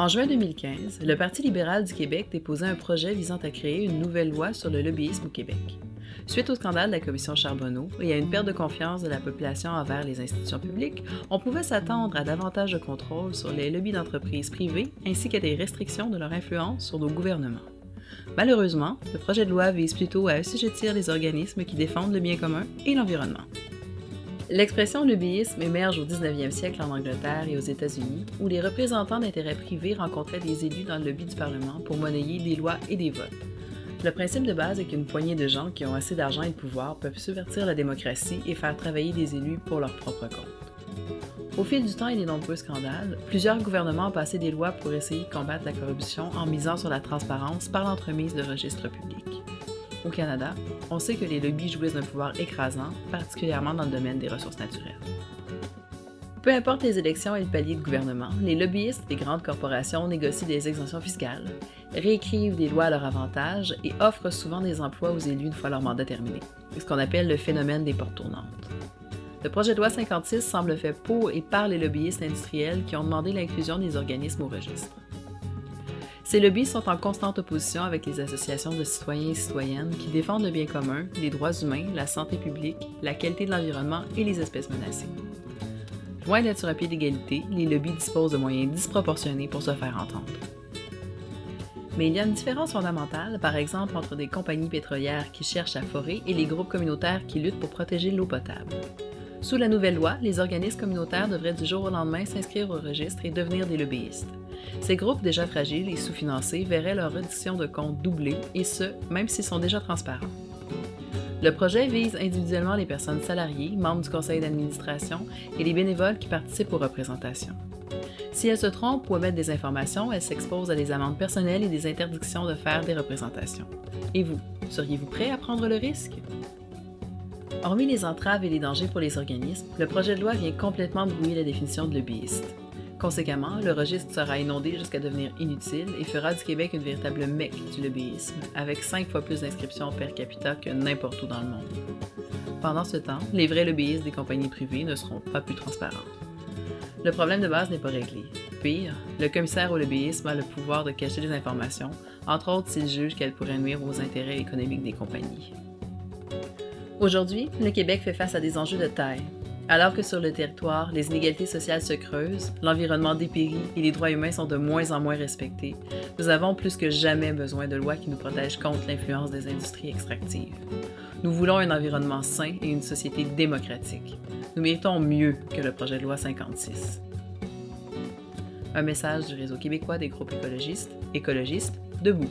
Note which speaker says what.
Speaker 1: En juin 2015, le Parti libéral du Québec déposait un projet visant à créer une nouvelle loi sur le lobbyisme au Québec. Suite au scandale de la commission Charbonneau et à une perte de confiance de la population envers les institutions publiques, on pouvait s'attendre à davantage de contrôle sur les lobbies d'entreprises privées ainsi qu'à des restrictions de leur influence sur nos gouvernements. Malheureusement, le projet de loi vise plutôt à assujettir les organismes qui défendent le bien commun et l'environnement. L'expression lobbyisme émerge au 19e siècle en Angleterre et aux États-Unis, où les représentants d'intérêts privés rencontraient des élus dans le lobby du Parlement pour monnayer des lois et des votes. Le principe de base est qu'une poignée de gens qui ont assez d'argent et de pouvoir peuvent subvertir la démocratie et faire travailler des élus pour leur propre compte. Au fil du temps et des nombreux scandales, plusieurs gouvernements ont passé des lois pour essayer de combattre la corruption en misant sur la transparence par l'entremise de registres publics. Au Canada, on sait que les lobbies jouissent d'un pouvoir écrasant, particulièrement dans le domaine des ressources naturelles. Peu importe les élections et le palier de gouvernement, les lobbyistes des grandes corporations négocient des exemptions fiscales, réécrivent des lois à leur avantage et offrent souvent des emplois aux élus une fois leur mandat terminé. Ce qu'on appelle le phénomène des portes tournantes. Le projet de loi 56 semble fait pour et par les lobbyistes industriels qui ont demandé l'inclusion des organismes au registre. Ces lobbies sont en constante opposition avec les associations de citoyens et citoyennes qui défendent le bien commun, les droits humains, la santé publique, la qualité de l'environnement et les espèces menacées. Loin d'être sur un pied d'égalité, les lobbies disposent de moyens disproportionnés pour se faire entendre. Mais il y a une différence fondamentale, par exemple, entre des compagnies pétrolières qui cherchent à forer et les groupes communautaires qui luttent pour protéger l'eau potable. Sous la nouvelle loi, les organismes communautaires devraient du jour au lendemain s'inscrire au registre et devenir des lobbyistes. Ces groupes déjà fragiles et sous-financés verraient leur reddition de comptes doubler, et ce, même s'ils sont déjà transparents. Le projet vise individuellement les personnes salariées, membres du conseil d'administration et les bénévoles qui participent aux représentations. Si elles se trompent ou omettent des informations, elles s'exposent à des amendes personnelles et des interdictions de faire des représentations. Et vous, seriez-vous prêt à prendre le risque? Hormis les entraves et les dangers pour les organismes, le projet de loi vient complètement brouiller la définition de lobbyiste. Conséquemment, le registre sera inondé jusqu'à devenir inutile et fera du Québec une véritable mecque du lobbyisme, avec cinq fois plus d'inscriptions per capita que n'importe où dans le monde. Pendant ce temps, les vrais lobbyistes des compagnies privées ne seront pas plus transparents. Le problème de base n'est pas réglé. Pire, le commissaire au lobbyisme a le pouvoir de cacher des informations, entre autres s'il juge qu'elles pourraient nuire aux intérêts économiques des compagnies. Aujourd'hui, le Québec fait face à des enjeux de taille. Alors que sur le territoire, les inégalités sociales se creusent, l'environnement dépérit et les droits humains sont de moins en moins respectés, nous avons plus que jamais besoin de lois qui nous protègent contre l'influence des industries extractives. Nous voulons un environnement sain et une société démocratique. Nous méritons mieux que le projet de loi 56. Un message du Réseau québécois des groupes écologistes, écologistes, debout.